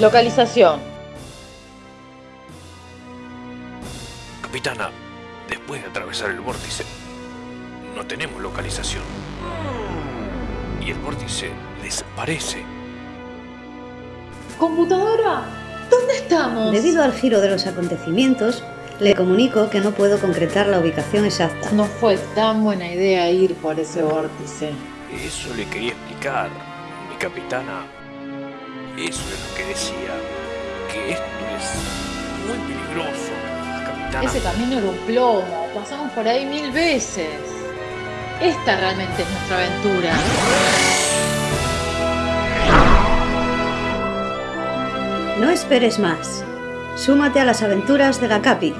Localización. Capitana, después de atravesar el vórtice, no tenemos localización. Y el vórtice desaparece. ¿Computadora? ¿Dónde estamos? Debido al giro de los acontecimientos, le comunico que no puedo concretar la ubicación exacta. No fue tan buena idea ir por ese vórtice. Eso le quería explicar, mi capitana. Eso es lo que decía. Que esto es muy peligroso, capitana. Ese camino era un plomo. Pasamos por ahí mil veces. Esta realmente es nuestra aventura. No esperes más. Súmate a las aventuras de la Capi.